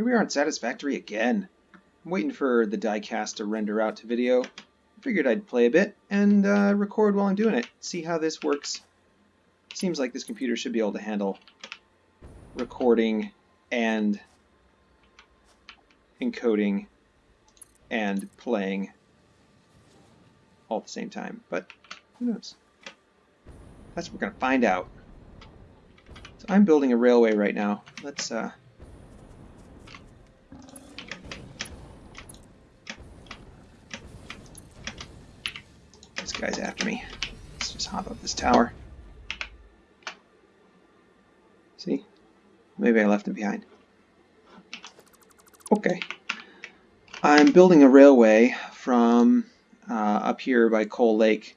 here we are in Satisfactory again. I'm waiting for the diecast to render out to video. Figured I'd play a bit and uh, record while I'm doing it, see how this works. Seems like this computer should be able to handle recording and encoding and playing all at the same time, but who knows? That's what we're going to find out. So I'm building a railway right now. Let's uh, guy's after me. Let's just hop up this tower. See? Maybe I left him behind. Okay. I'm building a railway from uh, up here by Coal Lake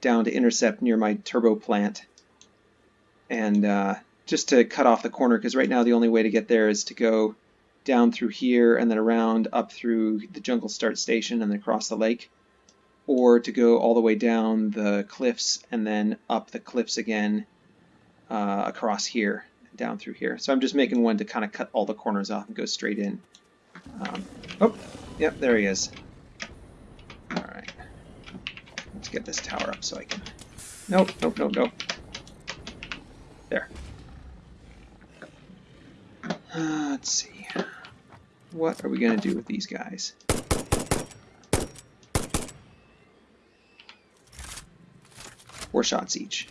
down to intercept near my turbo plant. And uh, just to cut off the corner, because right now the only way to get there is to go down through here and then around up through the Jungle Start station and then across the lake. Or to go all the way down the cliffs and then up the cliffs again uh, across here down through here. So I'm just making one to kind of cut all the corners off and go straight in. Um, oh, yep, there he is. Alright. Let's get this tower up so I can... Nope, nope, nope, nope. There. Uh, let's see. What are we going to do with these guys? Four shots each.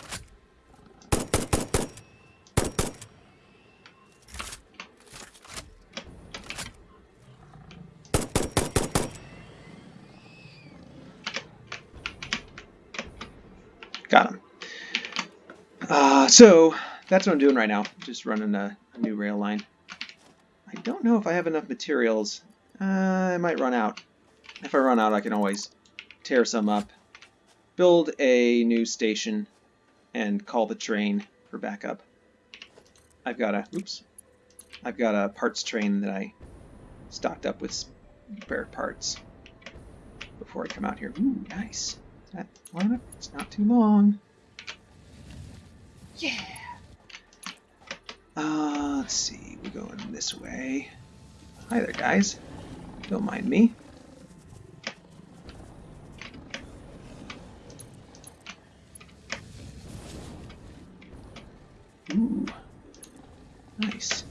Got him. Uh, so that's what I'm doing right now. Just running a, a, new rail line. I don't know if I have enough materials. Uh, I might run out. If I run out, I can always tear some up, build a new station, and call the train for backup. I've got a oops. I've got a parts train that I stocked up with spare parts before I come out here. Ooh, nice that one. It's not too long. Yeah. Uh, let's see. We're going this way. Hi there, guys. Don't mind me. Ooh. Nice.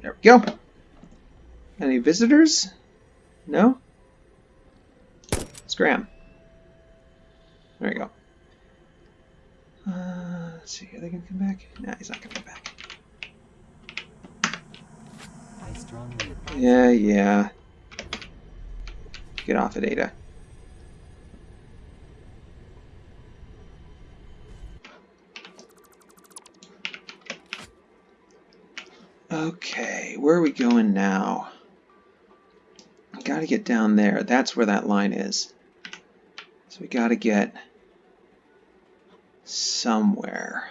There we go. Any visitors? No? Scram. There we go. Uh, let's see, are they to come back? Nah, he's not coming back. Yeah, yeah. Get off it, Ada. Okay, where are we going now? I gotta get down there. That's where that line is. So we got to get somewhere.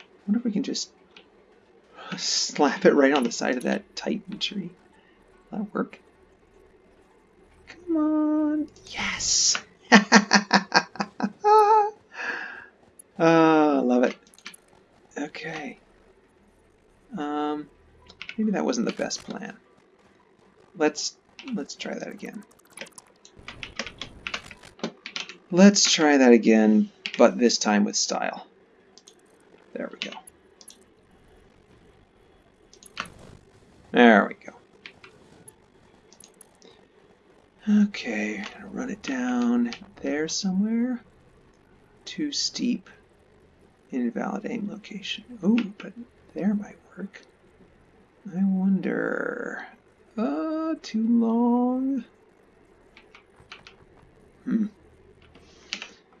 I wonder if we can just slap it right on the side of that titan tree. Will that work? Come on. Yes! oh, love it. Okay. Um, maybe that wasn't the best plan. Let's let's try that again. Let's try that again, but this time with style. There we go. There we go. Okay, run it down there somewhere. Too steep. Invalid aim location. Oh, but there might work. I wonder. Uh, too long. Hmm.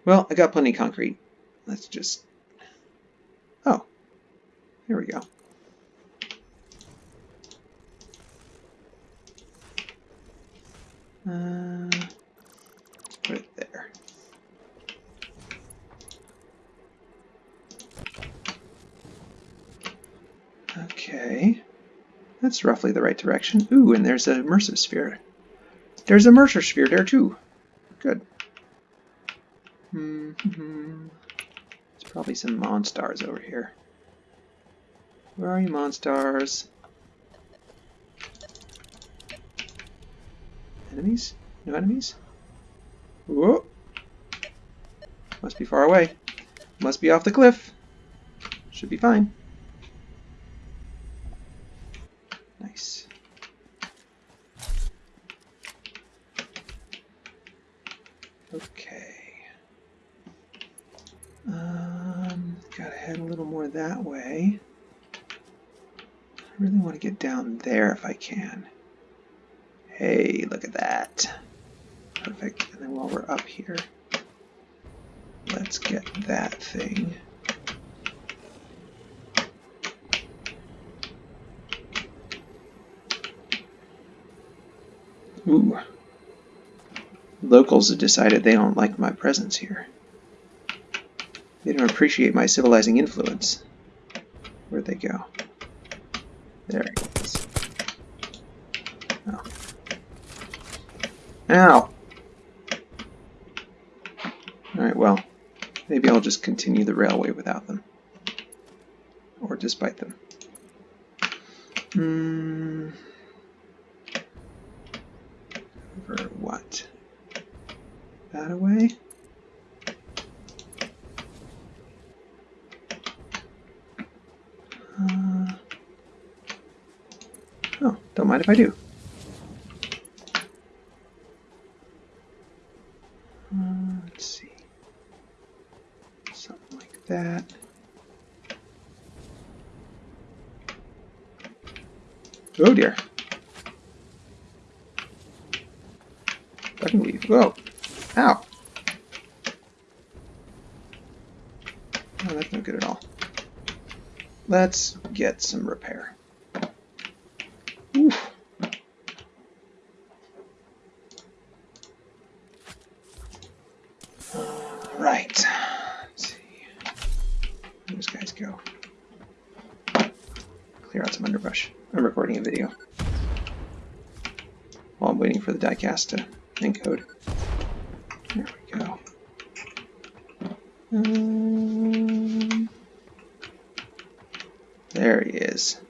Well, I got plenty of concrete. Let's just... Oh, here we go. Uh, put it there. Okay. That's roughly the right direction. Ooh, and there's a immersive sphere. There's a Mercer sphere there too. Good. Mm -hmm. There's probably some Monstars over here. Where are you, Monstars? Enemies? No enemies? Whoa! Must be far away. Must be off the cliff. Should be fine. Nice. Okay. Um, gotta head a little more that way. I really want to get down there if I can. Hey, look at that. Perfect. And then while we're up here, let's get that thing. Ooh. Locals have decided they don't like my presence here. They don't appreciate my civilizing influence. Where'd they go? There he is. Oh. Ow! Alright, well, maybe I'll just continue the railway without them. Or despite them. Hmm. Over what? That away? Uh, oh, don't mind if I do. Uh, let's see. Something like that. Oh dear. Ducking weave. Whoa. Ow. Oh, that's no good at all. Let's get some repair. Right. Let's see. Where those guys go? Clear out some underbrush. I'm recording a video while I'm waiting for the diecast to encode. There we go. Um, there he is.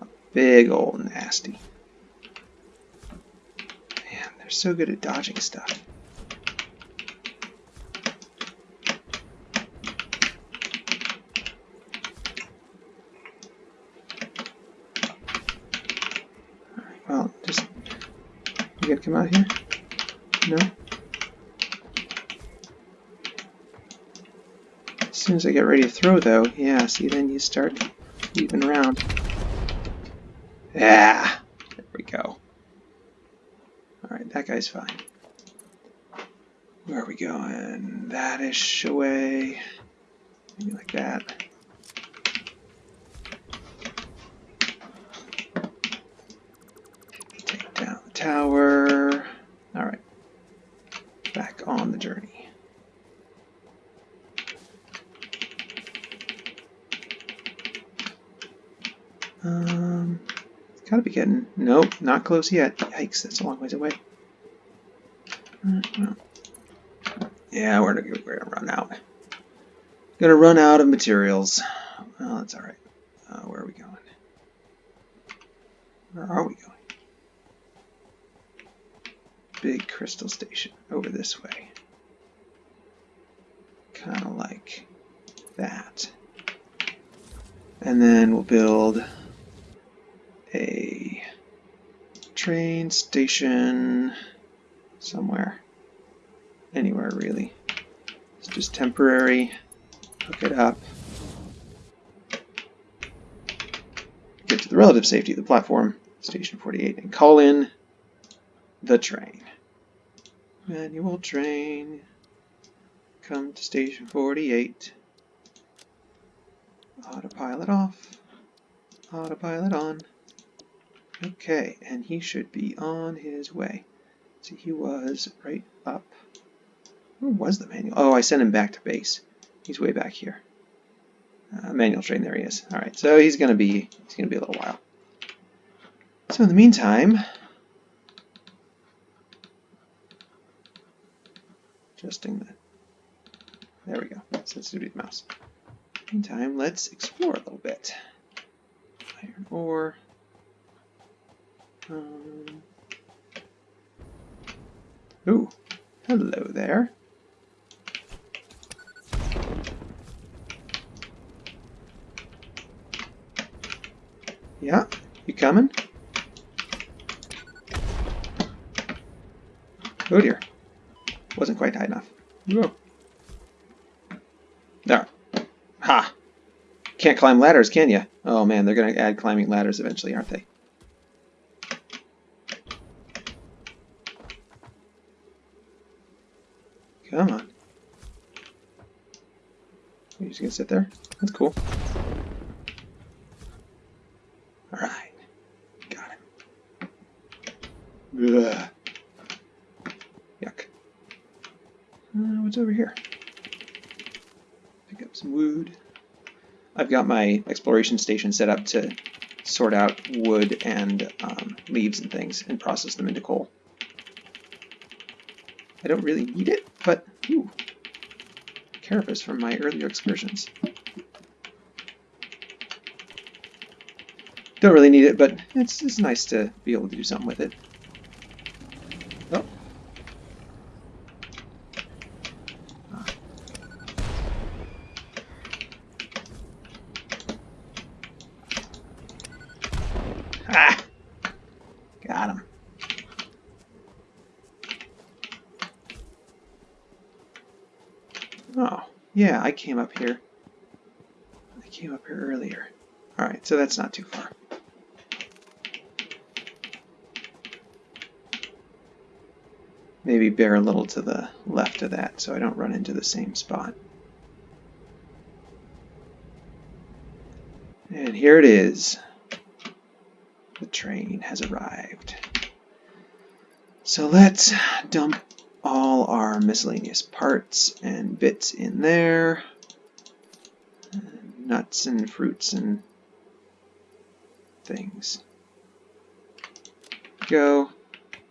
A big old nasty. Man, they're so good at dodging stuff. Alright, well, just you gonna come out here? No? As soon as I get ready to throw though, yeah, see then you start weaving around. Yeah, there we go. Alright, that guy's fine. Where are we going? That-ish away. Maybe like that. Take down the tower. Alright. Back on the journey. Um, it's gotta be getting. Nope, not close yet. Yikes, that's a long ways away. Yeah, we're gonna, we're gonna run out. Gonna run out of materials. Well, that's alright. Uh, where are we going? Where are we going? Big crystal station over this way. Kind of like that. And then we'll build a train station somewhere. Anywhere really. It's just temporary. Hook it up. Get to the relative safety of the platform, station 48, and call in the train. Manual train. Come to station 48. Autopilot off. Autopilot on. Okay, and he should be on his way. See, he was right up. Where was the manual? Oh, I sent him back to base. He's way back here. Uh, manual train, there he is. All right, so he's gonna be he's gonna be a little while. So in the meantime, adjusting the. There we go. Sensitivity of the mouse. In the meantime, let's explore a little bit. or um, ooh, hello there. Yeah, you coming? Oh dear. Wasn't quite high enough. Whoa. There. Ha! Can't climb ladders, can you? Oh man, they're going to add climbing ladders eventually, aren't they? Come on. Going to sit there? That's cool. Alright. Got him. Ugh. Yuck. Uh, what's over here? Pick up some wood. I've got my exploration station set up to sort out wood and um, leaves and things and process them into coal. I don't really need it, but ooh, carapace from my earlier excursions. Don't really need it, but it's, it's nice to be able to do something with it. Oh. Ah! Got him. Oh, yeah, I came up here. I came up here earlier. Alright, so that's not too far. Maybe bear a little to the left of that so I don't run into the same spot. And here it is. The train has arrived. So let's dump all our miscellaneous parts and bits in there. Nuts and fruits and things. Go.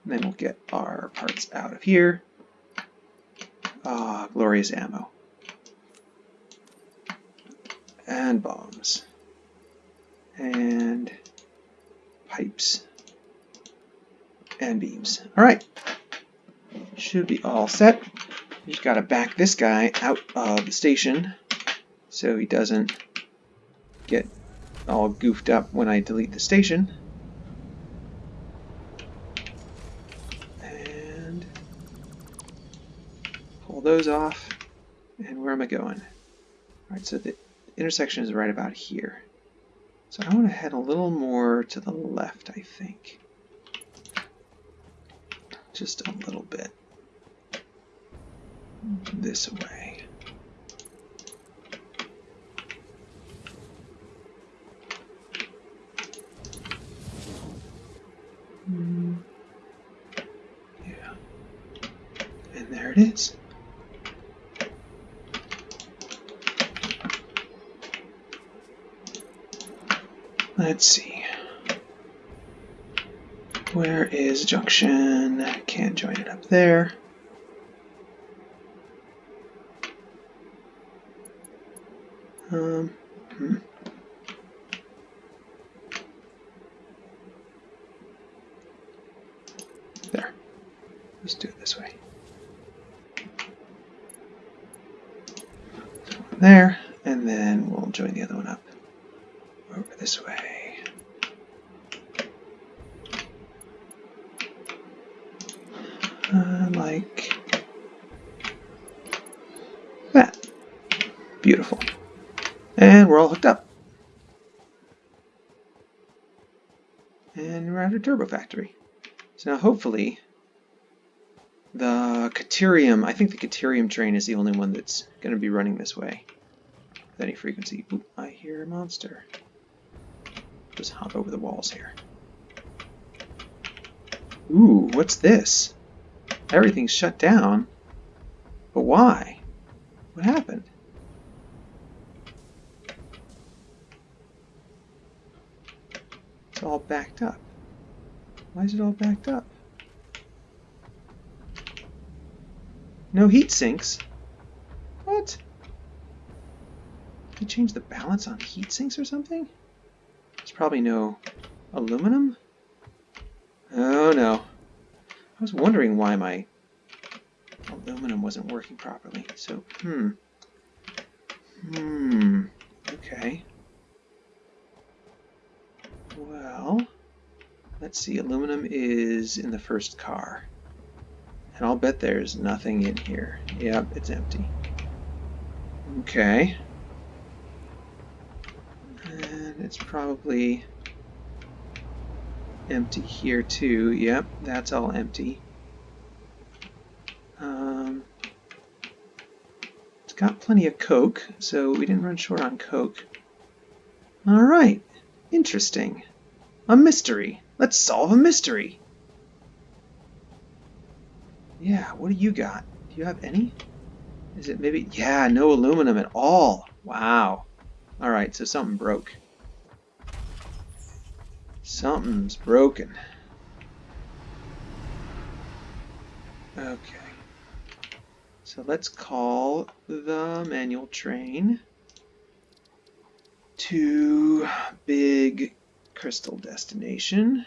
And then we'll get our parts out of here. Ah, glorious ammo. And bombs. And pipes. And beams. Alright. Should be all set. You just gotta back this guy out of the station so he doesn't get all goofed up when I delete the station. And pull those off. And where am I going? Alright, so the intersection is right about here. So I want to head a little more to the left, I think. Just a little bit. This way. Yeah. And there it is. Let's see. Where is junction? Can't join it up there. Um, hmm. There. Let's do it this way. There, and then we'll join the other one up over this way. Uh, like that. Beautiful. And we're all hooked up. And we're at a turbo factory. So now hopefully the Caterium, I think the Caterium train is the only one that's going to be running this way with any frequency. Ooh, I hear a monster. Just hop over the walls here. Ooh, what's this? Everything's shut down. But why? What happened? It's all backed up. Why is it all backed up? No heat sinks? What? Did you change the balance on heat sinks or something? There's probably no aluminum? Oh no. I was wondering why my aluminum wasn't working properly. So, hmm. Hmm. Okay. Well, let's see. Aluminum is in the first car. And I'll bet there's nothing in here. Yep, it's empty. Okay. And it's probably empty here too. Yep, that's all empty. Um, it's got plenty of coke, so we didn't run short on coke. All right, interesting. A mystery. Let's solve a mystery. Yeah, what do you got? Do you have any? Is it maybe? Yeah, no aluminum at all. Wow. All right, so something broke. Something's broken. Okay. So let's call the manual train to big crystal destination.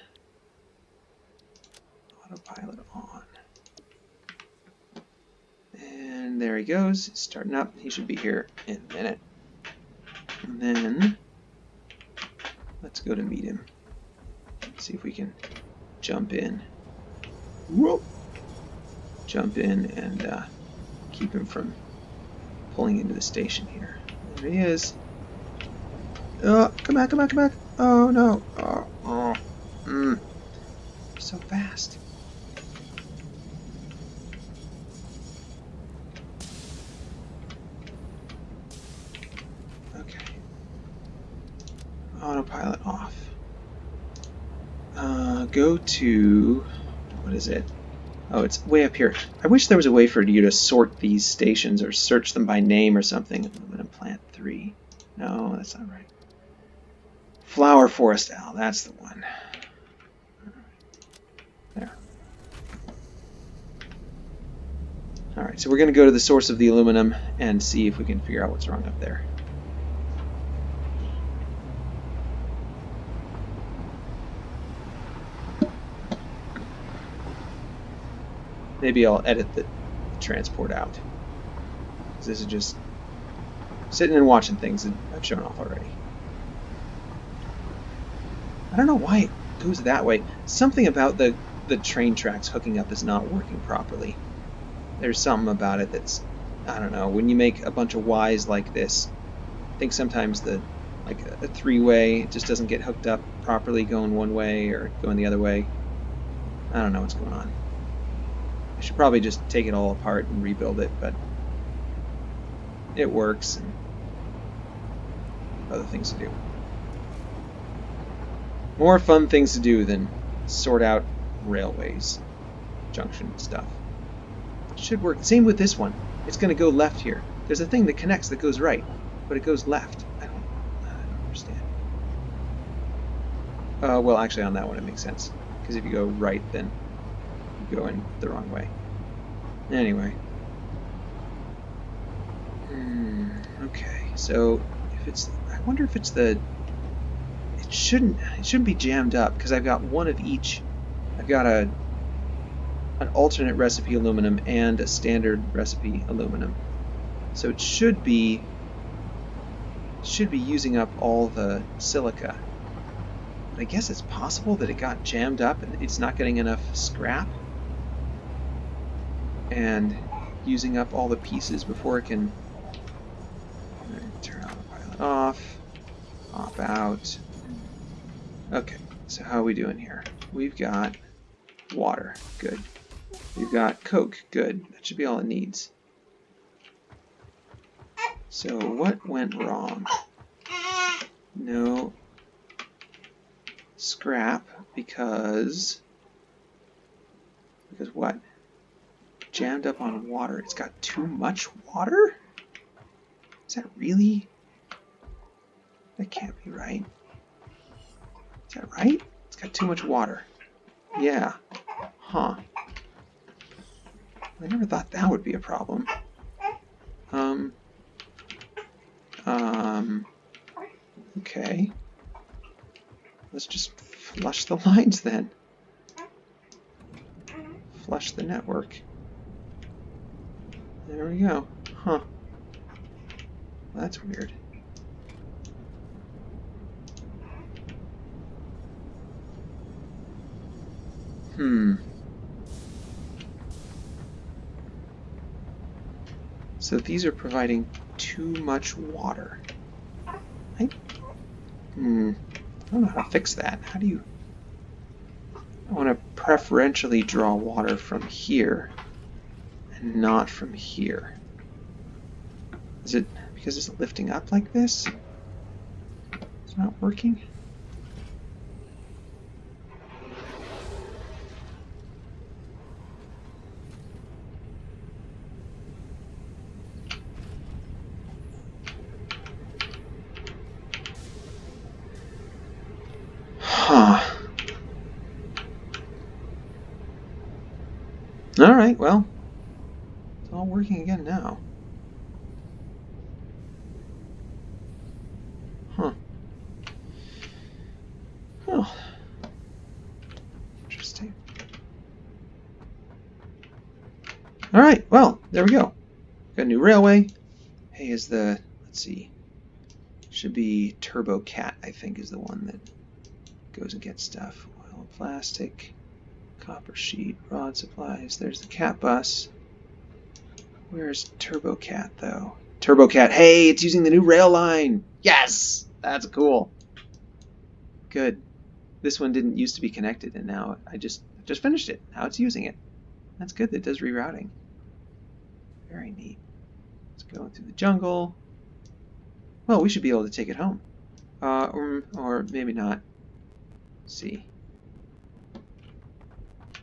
Autopilot on. And there he goes, starting up. He should be here in a minute. And then let's go to meet him. Let's see if we can jump in. Whoop! Jump in and uh, keep him from pulling into the station here. There he is. Oh, come back, come back, come back. Oh no. Oh, oh. Mm. So fast. Okay. Autopilot off. Uh, go to what is it? Oh, it's way up here. I wish there was a way for you to sort these stations or search them by name or something. Aluminum plant three. No, that's not right. Flower Forest Owl, that's the one. There. Alright, so we're going to go to the source of the aluminum and see if we can figure out what's wrong up there. Maybe I'll edit the transport out. This is just sitting and watching things that I've shown off already. I don't know why it goes that way. Something about the, the train tracks hooking up is not working properly. There's something about it that's, I don't know, when you make a bunch of Ys like this, I think sometimes the like a three-way just doesn't get hooked up properly going one way or going the other way. I don't know what's going on. I should probably just take it all apart and rebuild it, but it works and other things to do. More fun things to do than sort out railways, junction stuff. Should work. Same with this one. It's going to go left here. There's a thing that connects that goes right, but it goes left. I don't, I don't understand. Uh, well, actually, on that one it makes sense. Because if you go right, then you go in the wrong way. Anyway. Hmm, okay, so if it's... I wonder if it's the shouldn't it shouldn't be jammed up because I've got one of each. I've got a an alternate recipe aluminum and a standard recipe aluminum. So it should be should be using up all the silica. But I guess it's possible that it got jammed up and it's not getting enough scrap and using up all the pieces before it can turn off, pop out, Okay, so how are we doing here? We've got water. Good. We've got Coke. Good. That should be all it needs. So what went wrong? No scrap because because what? Jammed up on water. It's got too much water? Is that really? That can't be right. Is that right? It's got too much water. Yeah. Huh. I never thought that would be a problem. Um. Um. Okay. let's just flush the lines then. Flush the network. There we go. Huh. That's weird. Hmm. So these are providing too much water. I, hmm. I don't know how to fix that. How do you... I want to preferentially draw water from here and not from here. Is it because it's lifting up like this? It's not working? Alright, well, again now. Huh. Oh. Interesting. Alright, well, there we go. Got a new railway. Hey, is the, let's see, should be Turbo Cat, I think, is the one that goes and gets stuff. Oil, plastic. Copper sheet, rod supplies. There's the cat bus. Where's TurboCat, though? TurboCat, hey, it's using the new rail line. Yes, that's cool. Good. This one didn't used to be connected, and now I just just finished it. Now it's using it. That's good. That does rerouting. Very neat. It's going through the jungle. Well, we should be able to take it home. Uh, or, or maybe not. Let's see.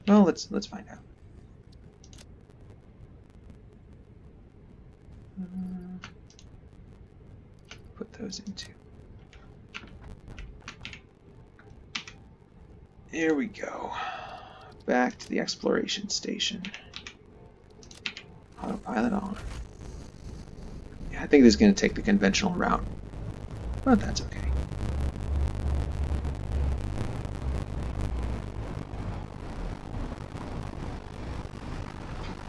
Well, let's let's find out. Uh, put those into. There we go. Back to the exploration station. Autopilot on. Yeah, I think this is going to take the conventional route, but that's okay.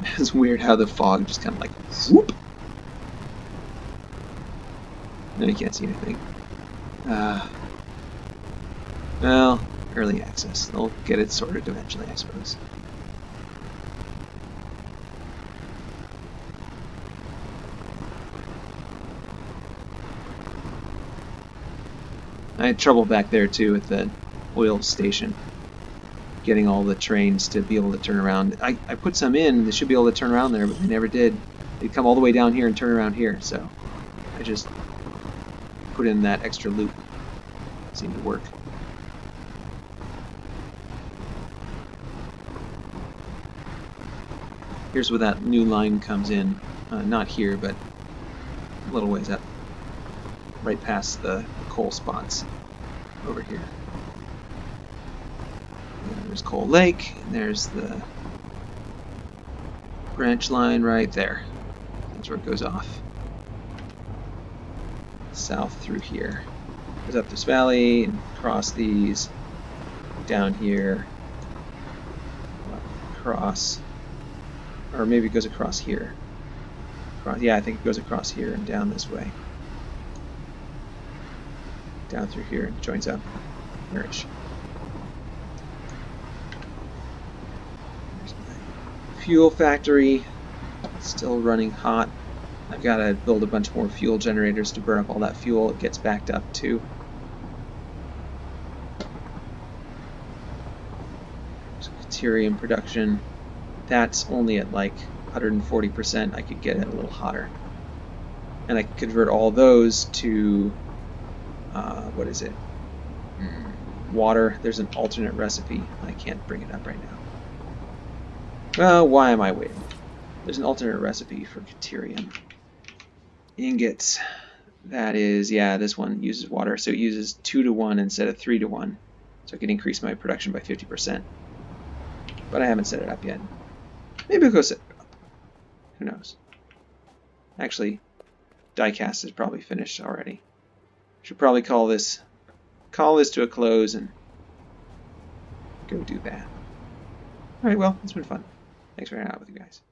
It's weird how the fog just kind of like whoop. No, you can't see anything. Uh, well, early access. They'll get it sorted eventually, I suppose. I had trouble back there too at the oil station getting all the trains to be able to turn around. I, I put some in, they should be able to turn around there, but they never did. They'd come all the way down here and turn around here, so I just put in that extra loop. Seemed to work. Here's where that new line comes in. Uh, not here, but a little ways up. Right past the coal spots over here. There's Coal Lake, and there's the branch line right there. That's where it goes off. South through here. Goes up this valley, and across these, down here, across, or maybe it goes across here. Across, yeah, I think it goes across here and down this way. Down through here and joins up. Marriage. fuel factory still running hot. I've got to build a bunch more fuel generators to burn up all that fuel. It gets backed up too. Caterium production. That's only at like 140%. I could get it a little hotter. And I could convert all those to, uh, what is it? Mm, water. There's an alternate recipe. I can't bring it up right now. Well, why am I waiting? There's an alternate recipe for Caterium. Ingots. That is, yeah, this one uses water, so it uses 2 to 1 instead of 3 to 1. So I can increase my production by 50%. But I haven't set it up yet. Maybe I'll go set it up. Who knows? Actually, diecast is probably finished already. Should probably call this call this to a close and go do that. All right, well, it's been fun. Thanks for hanging out with you guys.